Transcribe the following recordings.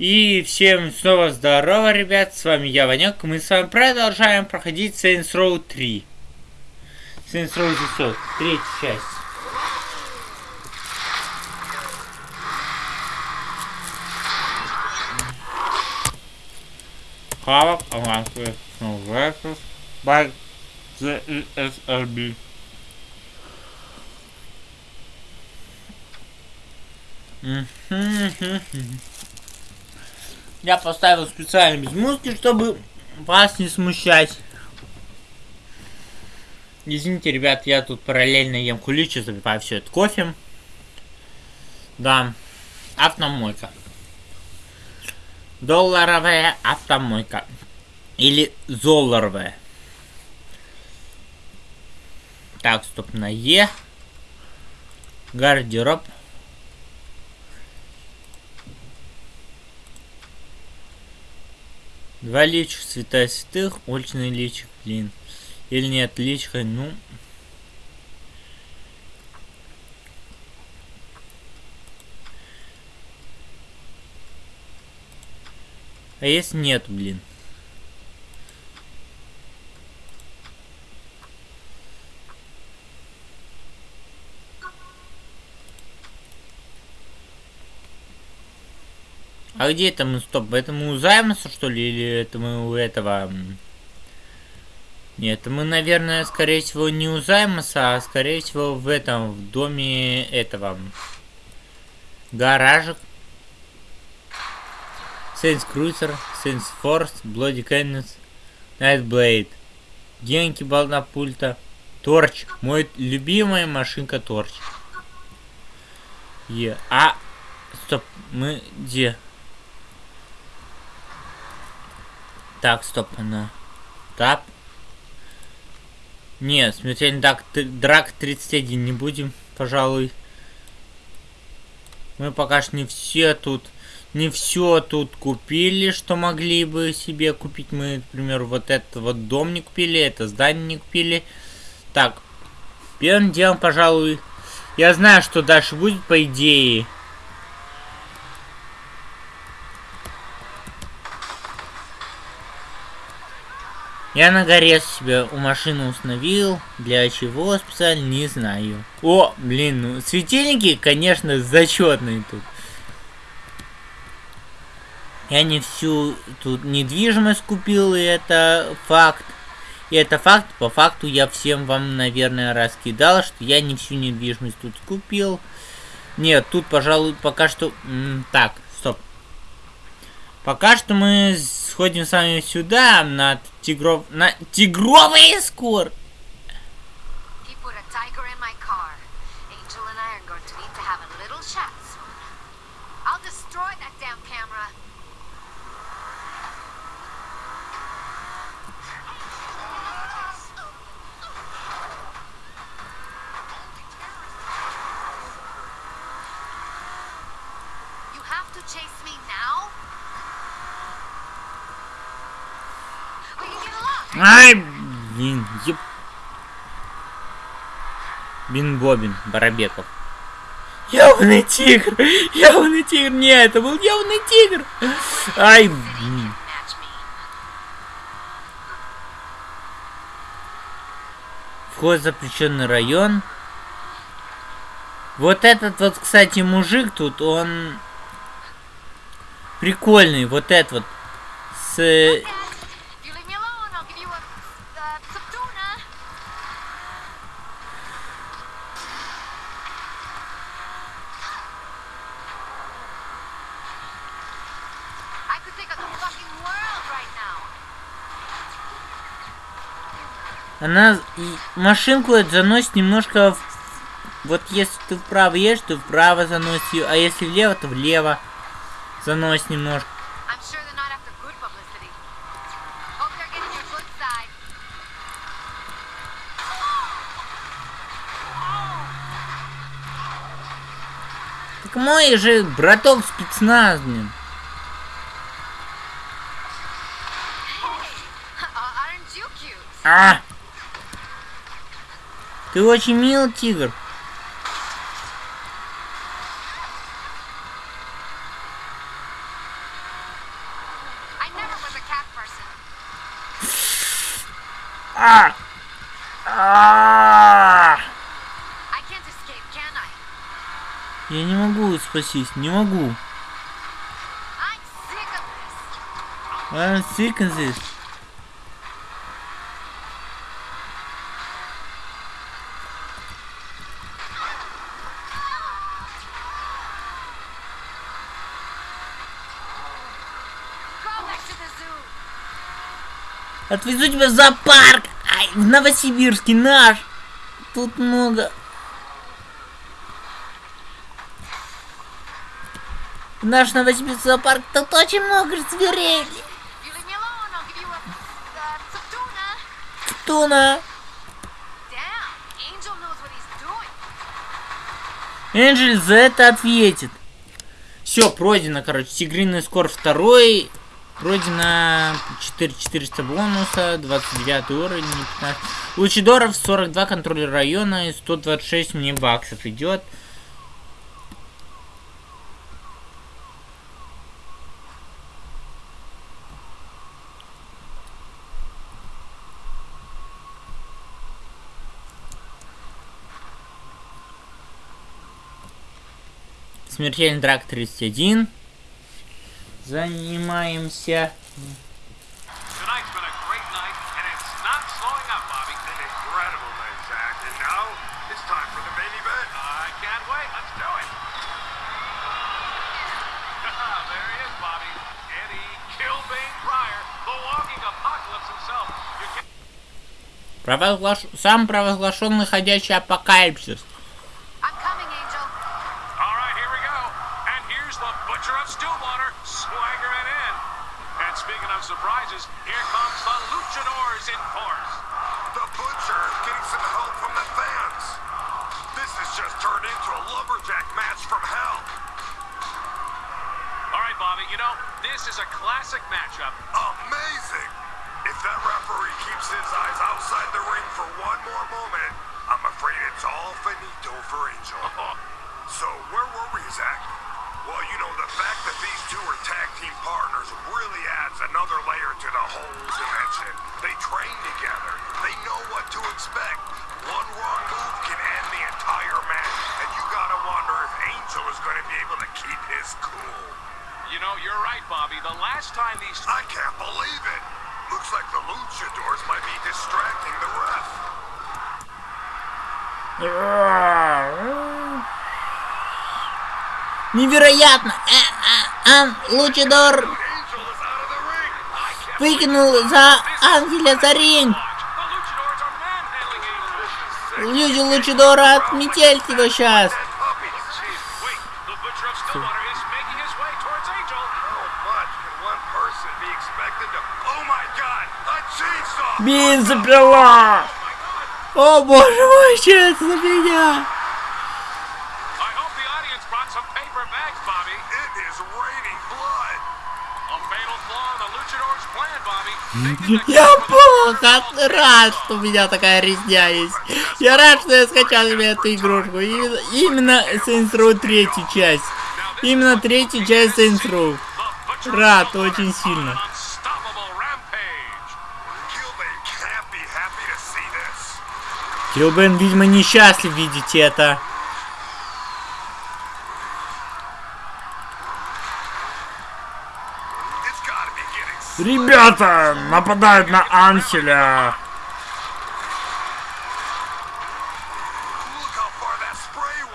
И всем снова здорово, ребят, с вами я, Ванек. Мы с вами продолжаем проходить Saints Row 3. Saints Row 600, третья часть. Хавок, авансы, versus by the ESRB. Я поставил специально без музыки, чтобы вас не смущать. Извините, ребят, я тут параллельно ем куличи, запиваю все это кофе. Да, автомойка. Долларовая автомойка. Или золларовая. Так, стоп, на Е. Гардероб. Два личка святая святых, уличный личик, блин. Или нет, личка, ну... А если нет, блин? А где это мы? Стоп, это мы у Займоса, что ли? Или это мы у этого... Нет, мы, наверное, скорее всего, не у Займоса, а скорее всего в этом, в доме этого... Гаражик. Saints Cruiser, Saints Force, Bloody Cannons, Nightblade. Деньги бална пульта. Торч. Мой любимая машинка Торч. Е. А. Стоп. Мы где? Так, стоп, она. Тап. Не, смертельный драк, драк 31 не будем, пожалуй. Мы пока что не все тут, не все тут купили, что могли бы себе купить. Мы, например, вот этот вот дом не купили, это здание не купили. Так, первым делом, пожалуй, я знаю, что дальше будет, по идее. Я на горе себе у машины установил. Для чего специально, не знаю. О, блин, ну светильники, конечно, зачетные тут. Я не всю тут недвижимость купил, и это факт. И это факт, по факту я всем вам, наверное, раскидал, что я не всю недвижимость тут купил. Нет, тут, пожалуй, пока что... так. Пока что мы сходим с вами сюда, на тигров... на тигровый скор. chase me now? Ай, блин, еб... Бин-бобин, Барабеков. Явный тигр! Явный тигр! Не, это был явный тигр! Ай, блин. Вход в запрещенный район. Вот этот вот, кстати, мужик тут, он прикольный. Вот этот вот с Она машинку это заносит немножко... В... Вот если ты вправо едешь, то вправо заносит ее, а если влево, то влево заносит немножко. Так мой же браток спецназный. А! Ты очень мил, тигр. А! А! Я не могу спастись, не могу. I'm sick of this. Отвезу тебя в зоопарк! Ай, в Новосибирске, наш! Тут много... В наш Новосибирский зоопарк тут очень много зверей. Туна. Энджель за это ответит. Все, пройдено, короче. Тигриный скор второй. Пройдено 4400 бонуса, 29 уровень, 15. Лучидоров 42 контроль района и 126 мне баксов идет. Смертельный драк 31. Занимаемся. Провозглаш... Сам провозглашенный ходячий апокалипсис. Into a lumberjack match from hell. All right, Bobby, you know, this is a classic matchup. Amazing! If that referee keeps his eyes outside the ring for one more moment, I'm afraid it's all finito for Angel. So where were we, Zach? Well, you know, the fact that these two are tag team partners really adds another layer to the whole dimension. They train together. They know what to expect. One wrong move can end the entire match, and you gotta wonder if Angel is gonna be able to keep his cool. You know, you're right, Bobby. The last time these I can't believe it. Looks like the luchadors might be distracting the ref. Невероятно! А, а, Ан Лучидор Angel is out of the ring. I can't выкинул за Ангеля за ринг. Люди Лучидора отметель его сейчас. Oh! Бензопила! Oh. О боже мой, это за меня? Я was плохо рад, что у меня такая резня есть. Я рад, что я скачал себе эту игрушку. Именно, Saints Row третью часть. Именно третью часть Saints Row. Рад очень сильно. Килбен, видимо, несчастлив видеть это. Ребята, нападают на Анселя.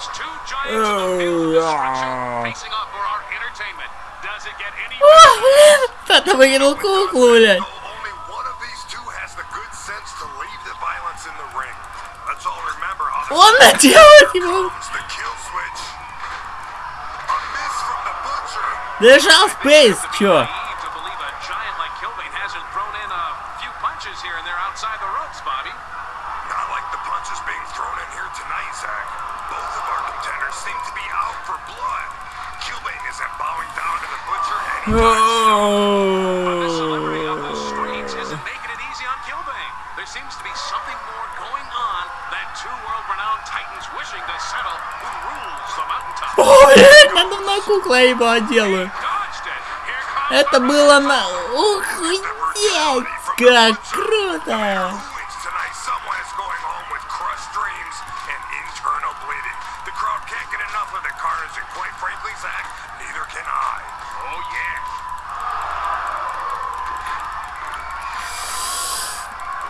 is it, folks. Two giants of the field of destruction Oh. facing off for our entertainment. Does it get any... О, блин, кто-то выкинул куклу, блядь. So only one of these two has the good sense to leave the violence in the ring. Let's all remember how the Он наделает ему. comes the kill switch. Дышал Спейс, чё? Naive to believe a giant like Kilbane hasn't thrown in a few punches here and there outside the ropes, Bobby. Not like the punches being thrown in here tonight, Zach. Both of our contenders seem to be out for blood. Kilbane isn't bowing down to the butcher anytime The celebrity of the Oh. streets isn't making it easy on Kilbane. There seems to be something more going on than two world-renowned titans wishing to settle who rules the mountaintop. Ой, надо на кукла его comes Это было на... Охуеть, как круто!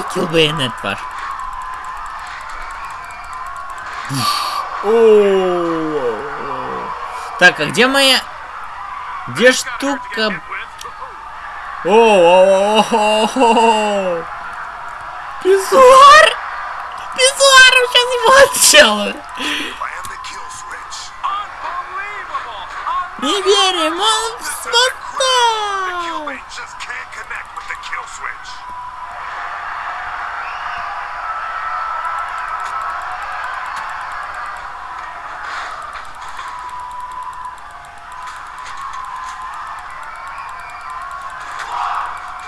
этот ваш. О. Так, а где моя... Где штука? О, о, о, о, о. Писсуар! Писсуар сейчас его отделаю. Не верим, он The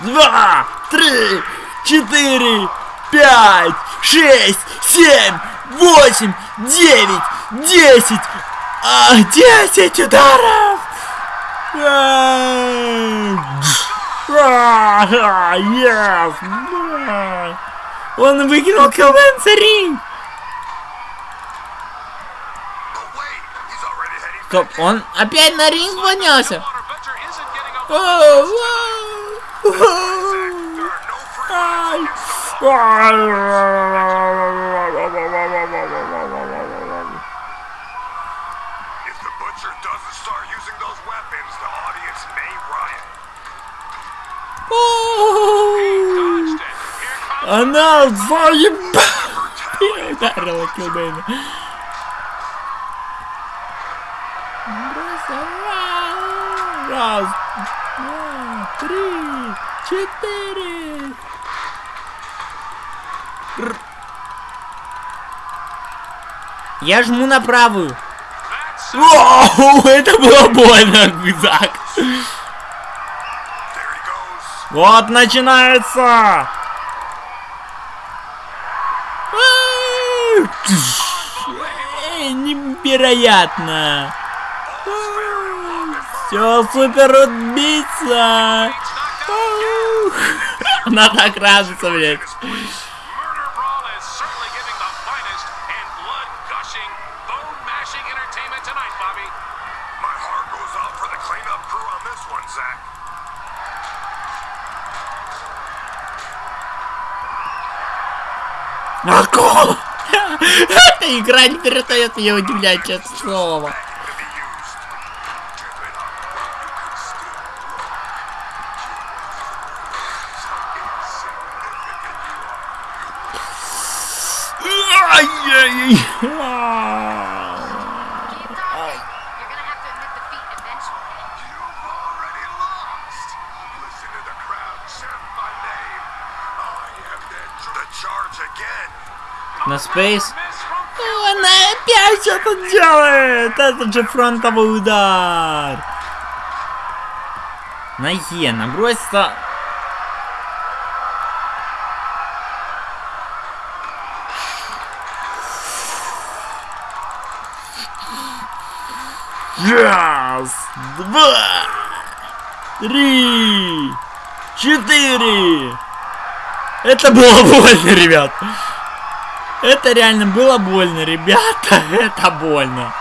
Два, три, четыре, пять, шесть, семь, восемь, девять, десять, а, десять ударов! А, а, yes, да. Он выкинул Кэлвен heading Стоп, он опять на ринг поднялся! Stillwater Butcher If the butcher doesn't start using those weapons, the audience may riot. Dodged it. Here comes Она заебала! Brutality. Ударила Килбейна. Раз, Три, четыре. Я жму на правую. That's Оу, это было больно, Зак. There he goes. Вот начинается. Эй, Невероятно. Все, супер убийца. Она так радуется, блядь. Эта игра не перестает меня удивлять, честное слово. Again. На спейс. Она опять это делает! Это же фронтовый удар! На Е, набросится... Раз, два, три, четыре. Это было больно, ребят. Это реально было больно, ребята. Это больно.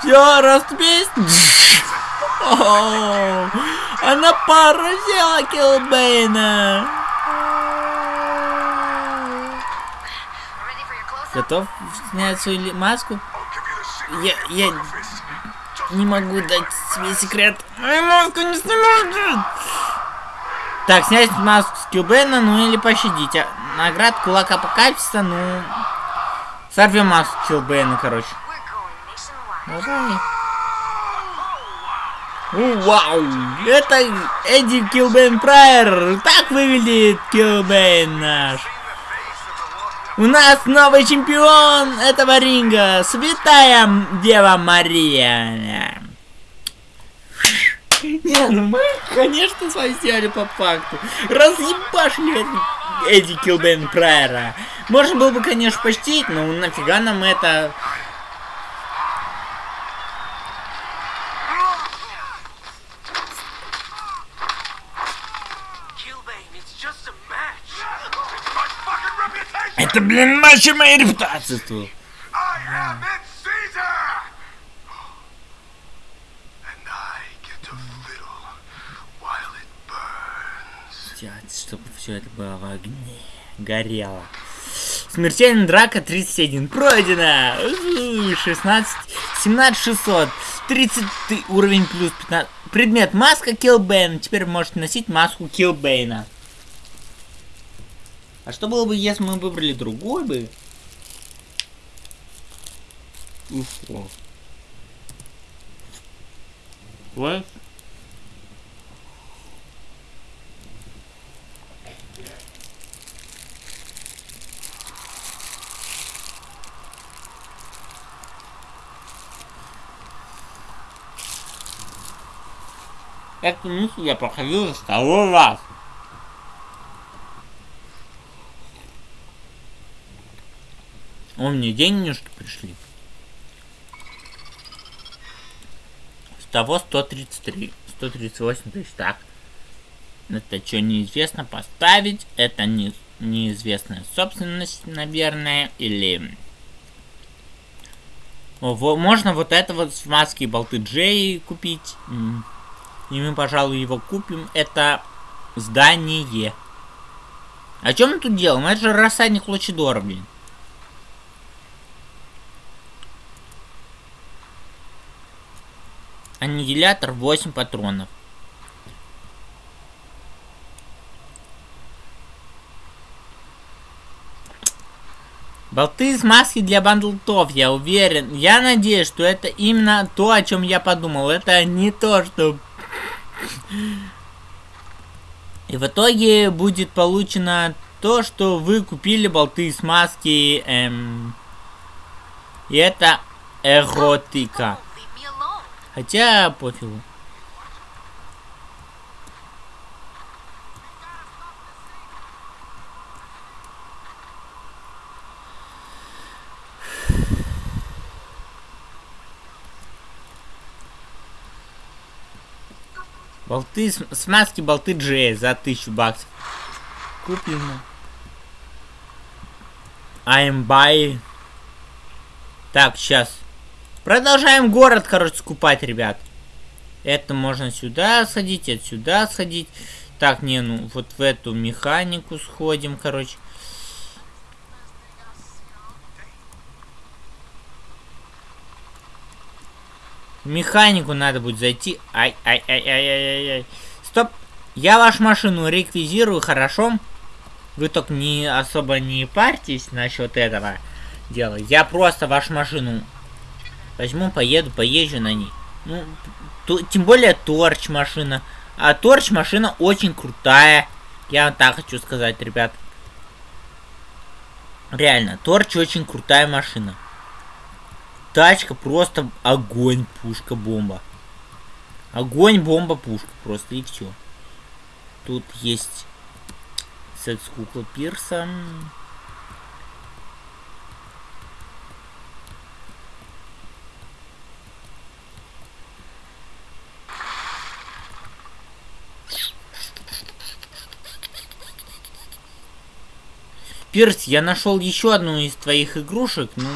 Все, раступись. О, Она поразила Килбейна. Готов снять свою маску? Я, я не могу дать себе секрет. Ай, маску не снимают. Так, снять маску с Килбейна, ну или пощадить. А, Наград кулак апокалипсиса, ну... Сорвем маску Килбейна, короче. Давай. Вау! Это Эдди Килбейн Прайер! Так выглядит Килбейн наш! У нас новый чемпион этого ринга! Святая Дева Мария! Не, ну мы, конечно, с вами сделали по факту. Разъебашили Эдди Килбейн Прайера. Можно было бы, конечно, почтить, но нафига нам это... to fiddle while it burns. Сделать, чтобы все это было в огне. Горело. Смертельная драка 31 пройдена. У, 16, 17 600, 30 ты- уровень плюс 15. Предмет маска Киллбейна. Теперь можете носить маску Киллбейна. А что было бы, если мы выбрали другой бы? Уфу. What? Эту миссию я проходил за второй раз. О, мне денежки пришли. С того 133. 138 тысяч. Так. Это что, неизвестно поставить? Это не, неизвестная собственность, наверное, или... О, можно вот это вот с маски болты Джей купить. И мы, пожалуй, его купим. Это здание. А чем мы тут делаем? Это же рассадник Лучидора, блин. Аннигилятор 8 патронов. Болты из маски для бандлтов, я уверен. Я надеюсь, что это именно то, о чем я подумал. Это не то, что... И в итоге будет получено то, что вы купили болты из маски. Эм... И это эротика. Хотя пофигу. Болты, смазки болты Джей за 1000 баксов. Куплено. I'm buy. Так, сейчас. Продолжаем город, короче, скупать, ребят. Это можно сюда сходить, это сюда сходить. Так, не, ну, вот в эту механику сходим, короче. Механику надо будет зайти. Ай, ай, ай, ай, ай, ай, ай. Стоп. Я вашу машину реквизирую, хорошо? Вы только не особо не парьтесь насчет этого дела. Я просто вашу машину возьму, поеду, поезжу на ней. Ну, тем более торч машина. А торч машина очень крутая. Я вам так хочу сказать, ребят. Реально, торч очень крутая машина. Тачка просто огонь, пушка, бомба. Огонь, бомба, пушка. Просто и все. Тут есть секс-кукла Пирса. Пирс, я нашел еще одну из твоих игрушек. Ну...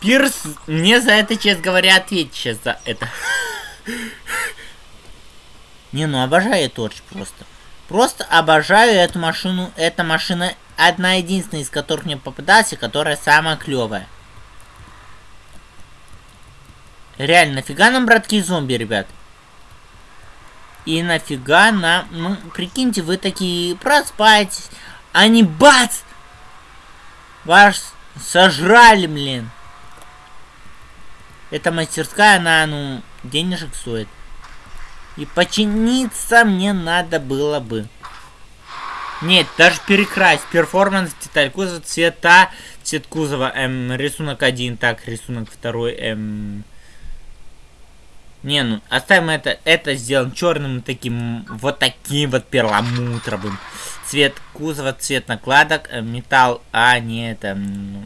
Пирс, мне за это, честно говоря, ответь сейчас за это. Не, ну обожаю Торч просто. Просто обожаю эту машину. Эта машина одна единственная из которых мне попадался, которая самая клевая. Реально, нафига нам братки зомби, ребят? И нафига нам... Ну, прикиньте, вы такие проспаетесь. Они бац! Вас сожрали, блин. Эта мастерская, она, ну, денежек стоит. И починиться мне надо было бы. Нет, даже перекрасть. Перформанс, деталь кузова, цвета, цвет кузова, эм, рисунок один, так, рисунок второй, эм... Не, ну, оставим это, это сделаем черным таким, вот таким вот перламутровым. Цвет кузова, цвет накладок, э, металл, а, не это, ну,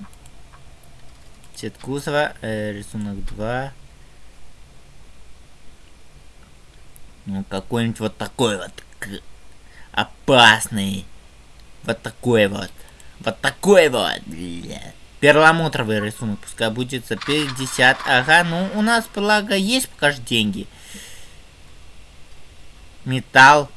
цвет кузова, э, рисунок 2. Ну, какой-нибудь вот такой вот опасный. Вот такой вот. Вот такой вот, бля. Перламутровый рисунок, пускай будет за 50. Ага, ну у нас, благо, есть пока же деньги. Металл.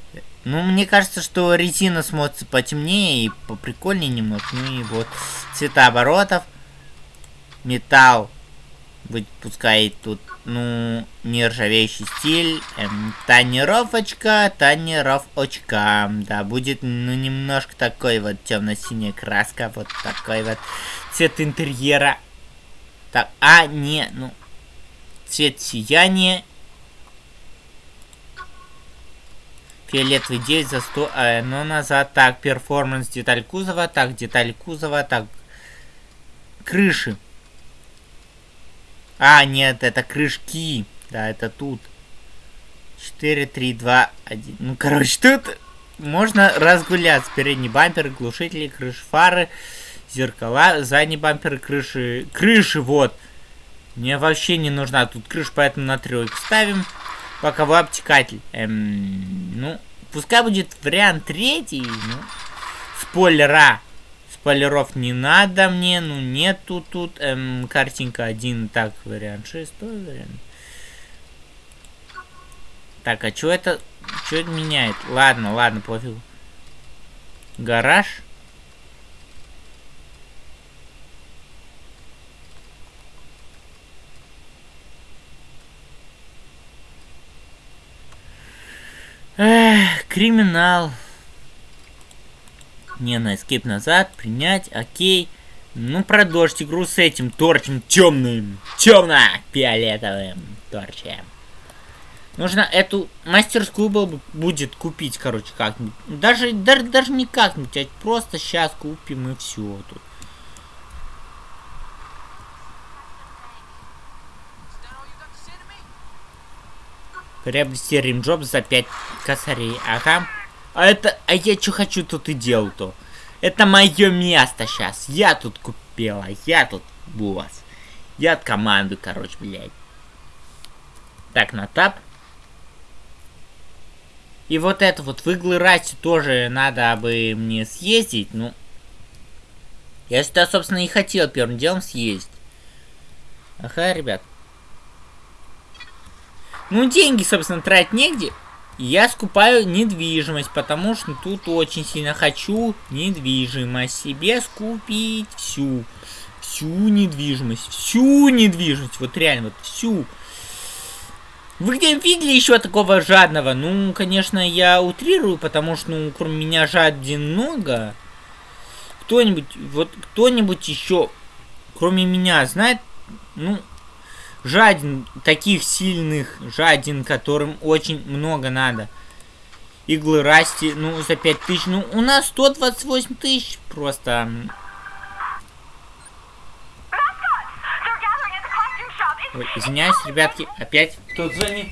Ну, мне кажется, что резина смотрится потемнее и поприкольнее немного. Ну и вот цвета оборотов. Металл. Быть, пускай тут ну, нержавеющий стиль, эм, тонировочка, тонировочка, да, будет, ну, немножко такой вот темно-синяя краска, вот такой вот цвет интерьера, так, а, не, ну, цвет сияния, фиолетовый 9 за 100, э, но назад, так, перформанс, деталь кузова, так, деталь кузова, так, крыши, а, нет, это крышки. Да, это тут. 4, 3, 2, 1. Ну, короче, тут можно разгуляться. Передний бампер, глушители, крыши фары, зеркала, задний бампер, крыши. Крыши, вот. Мне вообще не нужна тут крыша, поэтому на тройку ставим. Боковой обтекатель. Эм, ну, пускай будет вариант третий. Ну, спойлера Полиров не надо мне, ну нету тут. Эм, картинка один, так, вариант шестой вариант. Так, а что это? Что это меняет? Ладно, ладно, пофиг. Гараж. Эх, криминал. Не, на escape назад, принять, окей. Ну, продолжить игру с этим торчем темным, темно-фиолетовым торчем. Нужно эту мастерскую был, будет купить, короче, как-нибудь. Даже, даже, даже не как-нибудь, а просто сейчас купим и все тут. Приобрести римджоп за 5 косарей. Ага. А это... А я что хочу, тут и делал-то. Это мое место сейчас. Я тут купила. Я тут босс. Я от команды, короче, блядь. Так, на тап. И вот это вот в иглы расти тоже надо бы мне съездить. Ну, я сюда, собственно, и хотел первым делом съездить. Ага, ребят. Ну, деньги, собственно, тратить негде я скупаю недвижимость, потому что тут очень сильно хочу недвижимость себе скупить всю. Всю недвижимость, всю недвижимость, вот реально, вот всю. Вы где видели еще такого жадного? Ну, конечно, я утрирую, потому что, ну, кроме меня жаден много. Кто-нибудь, вот кто-нибудь еще, кроме меня, знает, ну, жаден, таких сильных жаден, которым очень много надо. Иглы расти, ну, за 5 тысяч. Ну, у нас 128 тысяч просто. Ой, извиняюсь, ребятки, опять кто звонит?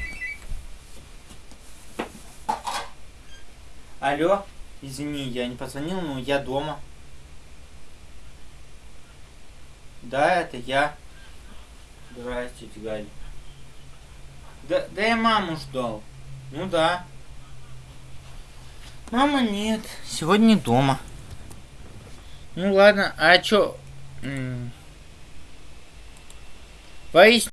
Алло, извини, я не позвонил, но я дома. Да, это я. Здравствуйте, Галь. Да, да я маму ждал. Ну да. Мама нет, сегодня дома. Ну ладно, а чё? Поясни.